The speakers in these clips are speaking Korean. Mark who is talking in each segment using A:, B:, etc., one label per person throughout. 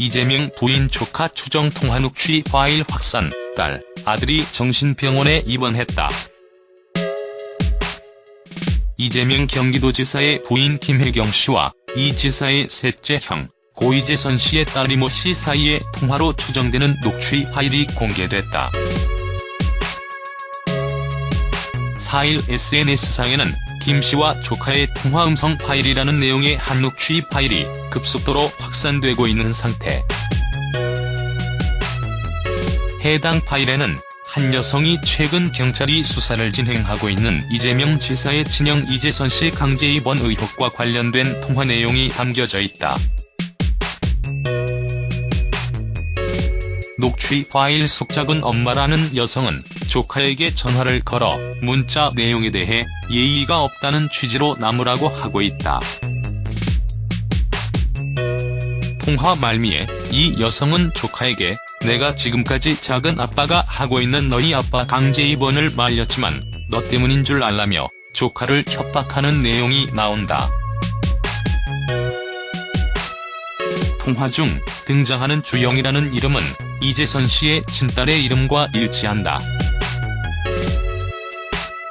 A: 이재명 부인 조카 추정 통화 녹취 파일 확산, 딸, 아들이 정신병원에 입원했다. 이재명 경기도지사의 부인 김혜경 씨와 이 지사의 셋째 형, 고이재선 씨의 딸 이 모 씨 사이의 통화로 추정되는 녹취 파일이 공개됐다. 4일 SNS상에는 김 씨와 조카의 통화 음성 파일이라는 내용의 한 녹취 파일이 급속도로 확산되고 있는 상태. 해당 파일에는 한 여성이 최근 경찰이 수사를 진행하고 있는 이재명 지사의 친형 이재선 씨 강제 입원 의혹과 관련된 통화 내용이 담겨져 있다. 녹취 파일 속작은 엄마라는 여성은 조카에게 전화를 걸어 문자 내용에 대해 예의가 없다는 취지로 나무라고 하고 있다. 통화 말미에 이 여성은 조카에게 내가 지금까지 작은 아빠가 하고 있는 너희 아빠 강제 입원을 말렸지만 너 때문인 줄 알라며 조카를 협박하는 내용이 나온다. 통화 중 등장하는 주영이라는 이름은 이재선 씨의 친딸의 이름과 일치한다.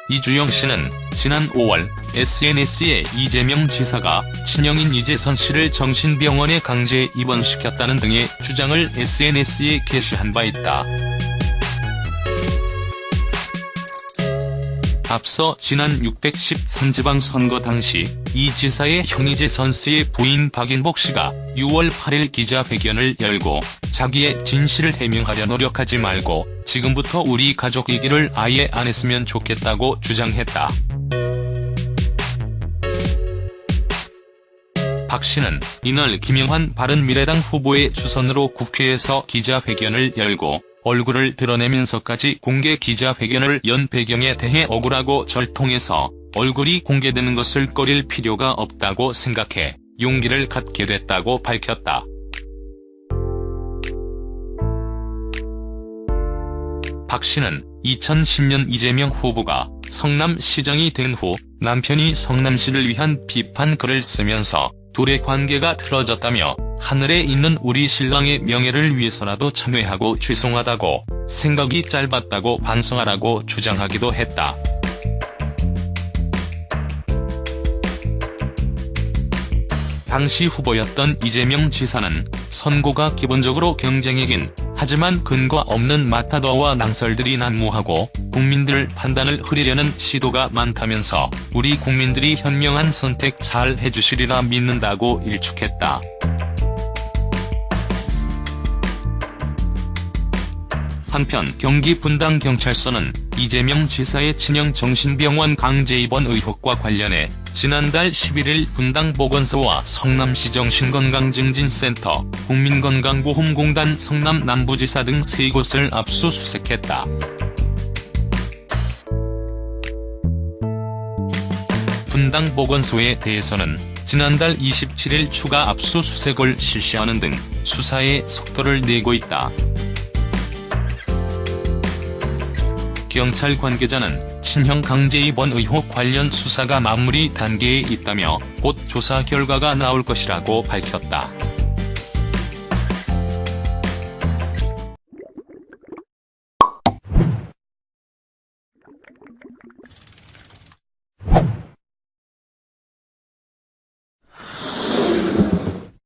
A: 이주영 씨는 지난 5월 SNS에 이재명 지사가 친형인 이재선 씨를 정신병원에 강제 입원시켰다는 등의 주장을 SNS에 게시한 바 있다. 앞서 지난 613지방 선거 당시 이 지사의 형 이재선 씨의 부인 박인복 씨가 6월 8일 기자회견을 열고 자기의 진실을 해명하려 노력하지 말고 지금부터 우리 가족 얘기를 아예 안 했으면 좋겠다고 주장했다. 박 씨는 이날 김영환 바른미래당 후보의 주선으로 국회에서 기자회견을 열고 얼굴을 드러내면서까지 공개 기자회견을 연 배경에 대해 억울하고 절통해서 얼굴이 공개되는 것을 꺼릴 필요가 없다고 생각해 용기를 갖게 됐다고 밝혔다. 박 씨는 2010년 이재명 후보가 성남시장이 된 후 남편이 성남시를 위한 비판 글을 쓰면서 둘의 관계가 틀어졌다며 하늘에 있는 우리 신랑의 명예를 위해서라도 참여하고 죄송하다고 생각이 짧았다고 반성하라고 주장하기도 했다. 당시 후보였던 이재명 지사는 선거가 기본적으로 경쟁이긴 하지만 근거 없는 마타도와 낭설들이 난무하고 국민들 판단을 흐리려는 시도가 많다면서 우리 국민들이 현명한 선택 잘 해주시리라 믿는다고 일축했다. 한편 경기 분당 경찰서는 이재명 지사의 친형 정신병원 강제 입원 의혹과 관련해 지난달 11일 분당 보건소와 성남시 정신건강증진센터, 국민건강보험공단 성남 남부지사 등 3곳을 압수수색했다. 분당 보건소에 대해서는 지난달 27일 추가 압수수색을 실시하는 등 수사에 속도를 내고 있다. 경찰 관계자는 친형 강제 입원 의혹 관련 수사가 마무리 단계에 있다며 곧 조사 결과가 나올 것이라고 밝혔다.